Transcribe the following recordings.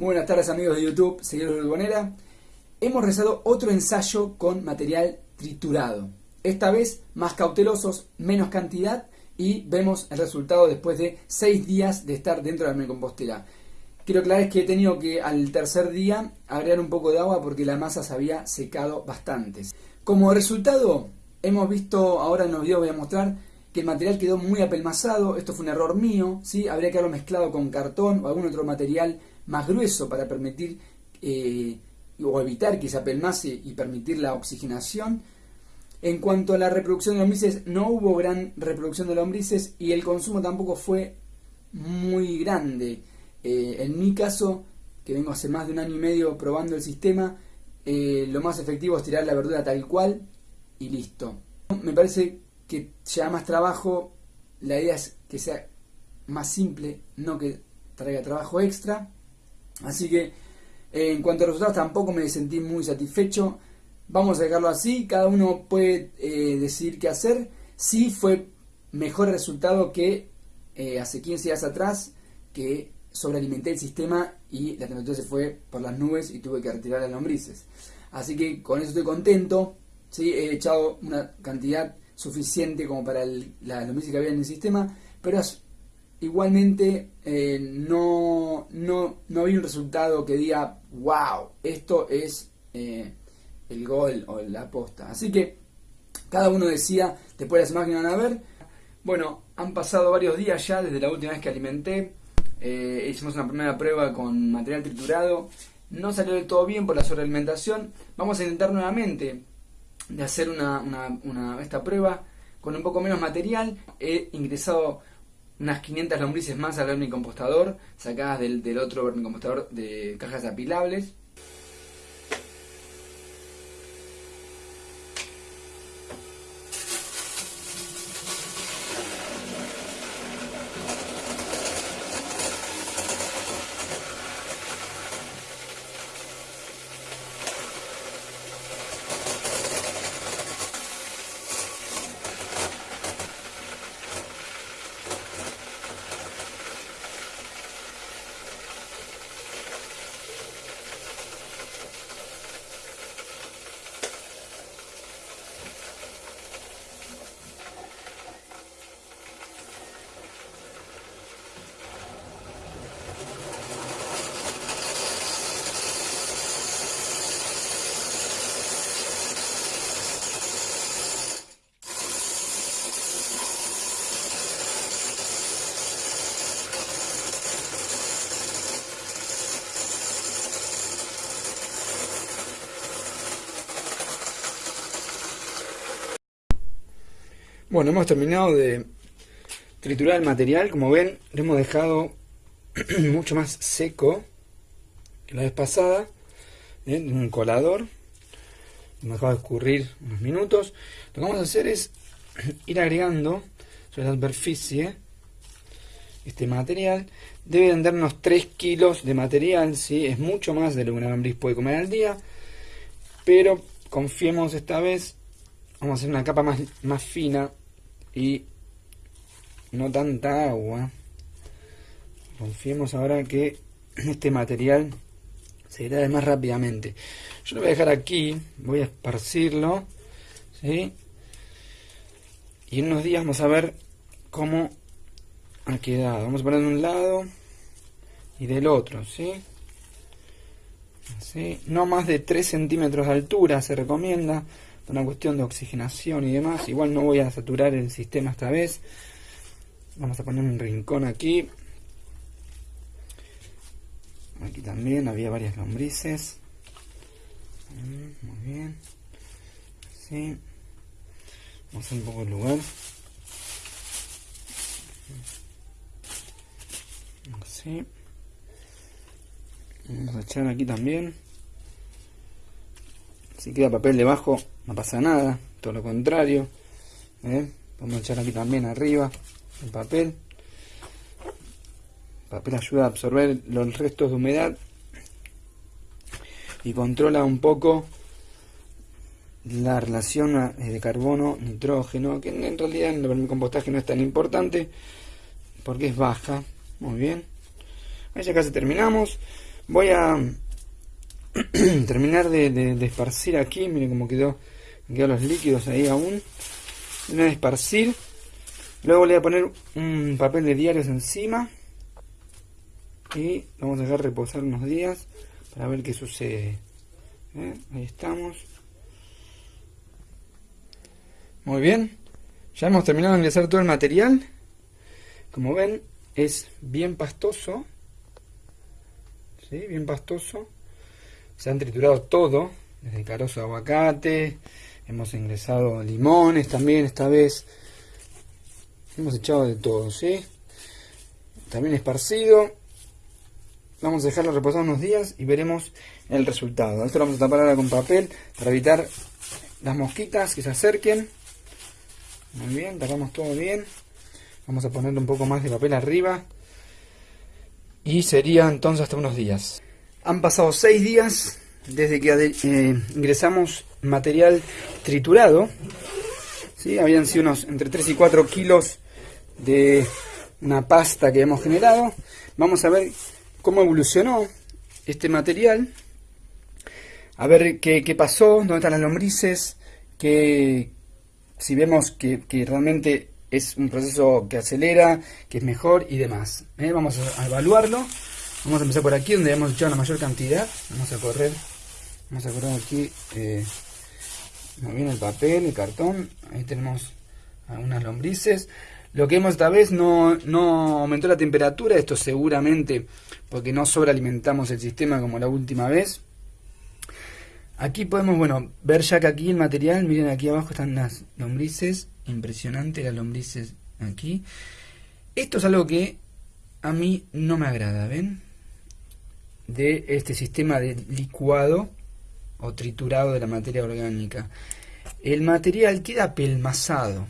Muy buenas tardes amigos de YouTube, seguidores de. Hemos realizado otro ensayo con material triturado. Esta vez más cautelosos, menos cantidad y vemos el resultado después de 6 días de estar dentro de la compostera. Quiero aclarar que he tenido que al tercer día agregar un poco de agua porque la masa se había secado bastante. Como resultado, hemos visto, ahora en los videos voy a mostrar que el material quedó muy apelmazado, esto fue un error mío, ¿sí? habría que haberlo mezclado con cartón o algún otro material más grueso para permitir eh, o evitar que se apelmace y permitir la oxigenación. En cuanto a la reproducción de lombrices, no hubo gran reproducción de lombrices y el consumo tampoco fue muy grande. Eh, en mi caso, que vengo hace más de un año y medio probando el sistema, eh, lo más efectivo es tirar la verdura tal cual y listo. Me parece que lleva más trabajo, la idea es que sea más simple, no que traiga trabajo extra. Así que eh, en cuanto a resultados tampoco me sentí muy satisfecho. Vamos a dejarlo así, cada uno puede eh, decir qué hacer. Sí fue mejor resultado que eh, hace 15 días atrás, que sobrealimenté el sistema y la temperatura se fue por las nubes y tuve que retirar las lombrices. Así que con eso estoy contento. ¿sí? He echado una cantidad suficiente como para la lombrices que había en el sistema, pero igualmente eh, no, no, no vi un resultado que diga, wow, esto es eh, el gol o la posta. Así que cada uno decía, después las imágenes van a ver. Bueno, han pasado varios días ya desde la última vez que alimenté. Eh, hicimos una primera prueba con material triturado. No salió del todo bien por la sobrealimentación. Vamos a intentar nuevamente de hacer una, esta prueba con un poco menos material. He ingresado unas 500 lombrices más al vermicompostador, sacadas del, del otro vermicompostador de cajas apilables. Bueno, hemos terminado de triturar el material. Como ven, lo hemos dejado mucho más seco que la vez pasada. ¿eh? En un colador. Lo dejado escurrir unos minutos. Lo que vamos a hacer es ir agregando sobre la superficie este material. Debe de unos 3 kilos de material. ¿sí? Es mucho más de lo que una lombriz puede comer al día. Pero confiemos esta vez. Vamos a hacer una capa más, más fina y no tanta agua. Confiemos ahora que este material se irá más rápidamente. Yo lo voy a dejar aquí, voy a esparcirlo, ¿sí? Y en unos días vamos a ver cómo ha quedado. Vamos a poner de un lado y del otro. ¿sí? No más de 3 centímetros de altura se recomienda una cuestión de oxigenación y demás. Igual no voy a saturar el sistema esta vez. Vamos a poner un rincón aquí. Aquí también había varias lombrices. Muy bien. Así. Vamos a hacer un poco el lugar. Así. Vamos a echar aquí también. Si queda papel debajo, no pasa nada, todo lo contrario. ¿eh? Vamos a echar aquí también arriba el papel. El papel ayuda a absorber los restos de humedad y controla un poco la relación eh, de carbono-nitrógeno, que en realidad en el compostaje no es tan importante porque es baja. Muy bien. Ahí ya casi terminamos. Voy a terminar de, esparcir aquí, miren cómo quedó, quedan los líquidos ahí aún. Voy a esparcir. Luego le voy a poner un papel de diarios encima. Y vamos a dejar reposar unos días para ver qué sucede. ¿Eh? Ahí estamos. Muy bien. Ya hemos terminado de ingresar todo el material. Como ven, es bien pastoso. ¿Sí? Bien pastoso. Se han triturado todo. Desde carozo de aguacate. Hemos ingresado limones también esta vez. Hemos echado de todo, ¿sí? También esparcido. Vamos a dejarlo reposar unos días y veremos el resultado. Esto lo vamos a tapar ahora con papel para evitar las mosquitas que se acerquen. Muy bien, tapamos todo bien. Vamos a ponerle un poco más de papel arriba. Y sería entonces hasta unos días. Han pasado seis días desde que eh, ingresamos material triturado. ¿sí? Habían sido unos entre 3 y 4 kilos de una pasta que hemos generado. Vamos a ver cómo evolucionó este material. A ver qué, qué pasó, dónde están las lombrices, que, si vemos que, realmente es un proceso que acelera, que es mejor y demás. ¿eh? Vamos a evaluarlo. Vamos a empezar por aquí donde hemos echado la mayor cantidad. Vamos a correr. Vamos a correr aquí. Eh, bien el papel, el cartón. Ahí tenemos algunas lombrices. Lo que hemos esta vez no, no aumentó la temperatura. Esto seguramente porque no sobrealimentamos el sistema como la última vez. Aquí podemos, bueno, ver ya que aquí el material, miren aquí abajo están las lombrices, impresionante las lombrices aquí. Esto es algo que a mí no me agrada, ¿ven? De este sistema de licuado o triturado de la materia orgánica. El material queda pelmazado,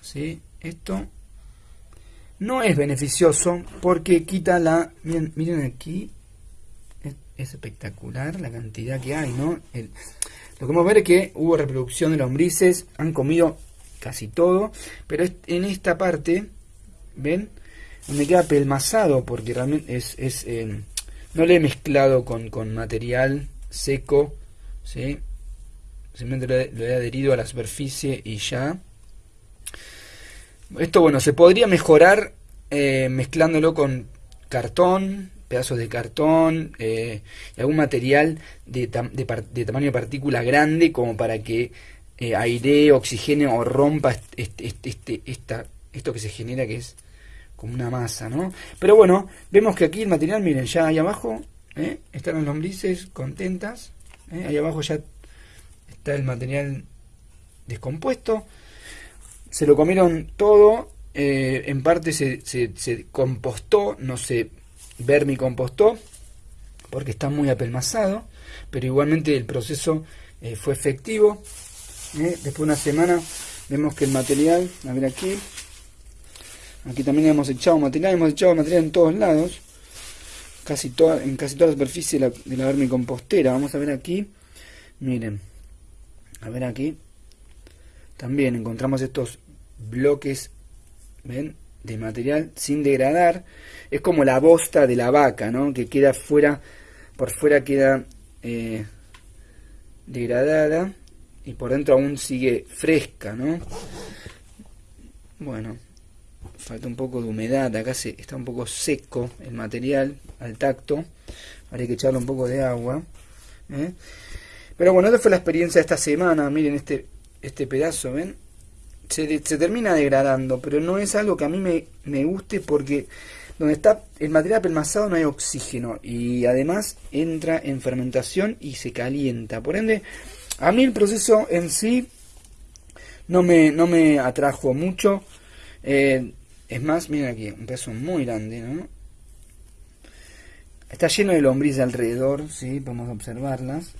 ¿sí? Esto no es beneficioso porque quita la... Miren, miren aquí, es espectacular la cantidad que hay, ¿no? lo que vamos a ver es que hubo reproducción de lombrices, han comido casi todo, pero en esta parte, ¿ven? Me queda pelmazado porque realmente es... es eh, no le he mezclado con, material seco, ¿sí? Simplemente lo he, adherido a la superficie y ya. Esto, bueno, se podría mejorar eh, mezclándolo con cartón, pedazos de cartón eh, y algún material de, de, tamaño de partícula grande como para que eh, airee, oxigene o rompa este, este, esta, esto que se genera que es como una masa, ¿no? Pero bueno, vemos que aquí el material, miren, ya ahí abajo ¿eh? están las lombrices contentas, ¿eh? ahí abajo ya está el material descompuesto, se lo comieron todo, en parte se, se, se compostó, no se vermicompostó porque está muy apelmazado, pero igualmente el proceso eh, fue efectivo. Eh, después de una semana vemos que el material, a ver aquí, aquí también hemos echado material, hemos echado material en todos lados, casi toda, en casi toda la superficie de la, de la vermicompostera. Vamos a ver aquí, miren, a ver aquí, también encontramos estos bloques, ven, de material sin degradar. Es como la bosta de la vaca, ¿no? Que queda fuera, por fuera queda eh, degradada y por dentro aún sigue fresca, ¿no? Bueno, falta un poco de humedad, acá se, está un poco seco el material al tacto, habría que echarle un poco de agua. ¿eh? Pero bueno, esta fue la experiencia de esta semana, miren este, este pedazo, ¿ven? se, termina degradando, pero no es algo que a mí me, me guste porque donde está el material pelmazado no hay oxígeno y además entra en fermentación y se calienta. Por ende, a mí el proceso en sí no me, no me atrajo mucho. Eh, es más, miren aquí, un peso muy grande, ¿no? Está lleno de lombrices alrededor, sí, podemos observarlas.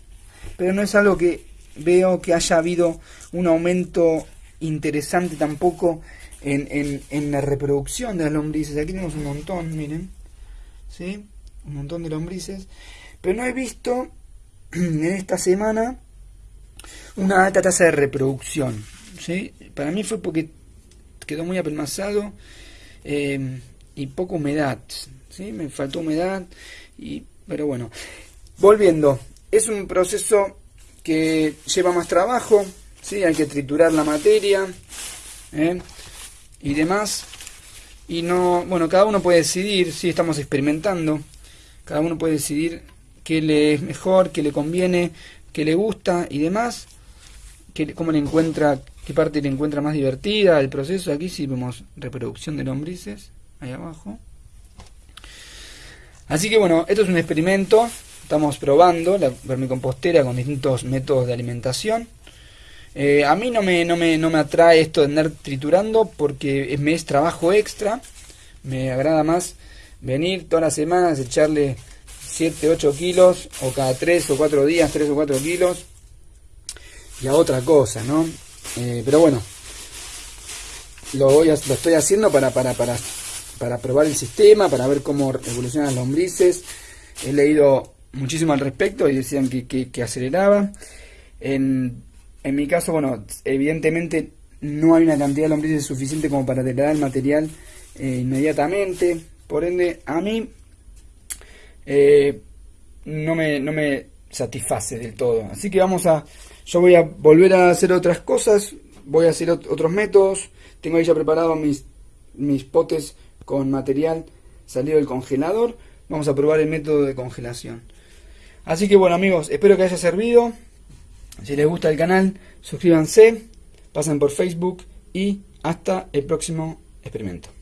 Pero no es algo que veo que haya habido un aumento interesante tampoco en, en, la reproducción de las lombrices. Aquí tenemos un montón, miren. ¿Sí? Un montón de lombrices. Pero no he visto en esta semana una alta tasa de reproducción. ¿sí? Para mí fue porque quedó muy apelmazado eh, y poca humedad. ¿sí? Me faltó humedad y Pero bueno, volviendo, es un proceso que lleva más trabajo, ¿sí? hay que triturar la materia ¿eh? y demás. Y no, bueno, cada uno puede decidir, si estamos experimentando, cada uno puede decidir qué le es mejor, qué le conviene, qué le gusta y demás, qué, cómo le encuentra, qué parte le encuentra más divertida el proceso. Aquí sí vemos reproducción de lombrices, ahí abajo. Así que bueno, esto es un experimento, estamos probando la vermicompostera con distintos métodos de alimentación. Eh, a mí no me, no, me, no me atrae esto de andar triturando porque me es trabajo extra. Me agrada más venir todas las semanas, echarle 7, 8 kilos o cada 3 o 4 días, 3 o 4 kilos. Y a otra cosa, ¿no? Eh, pero bueno, lo, estoy haciendo para, para, para, para probar el sistema, para ver cómo evolucionan las lombrices. He leído muchísimo al respecto y decían que, que, que aceleraba. En en mi caso, bueno, evidentemente no hay una cantidad de lombrices suficiente como para degradar el material eh, inmediatamente. Por ende, a mí eh, no, me, no me satisface del todo. Así que vamos a... Yo voy a volver a hacer otras cosas, voy a hacer otros métodos. Tengo ahí ya preparado mis, mis potes con material salido del congelador. Vamos a probar el método de congelación. Así que bueno amigos, espero que haya servido. Si les gusta el canal, suscríbanse, pasen por Facebook y hasta el próximo experimento.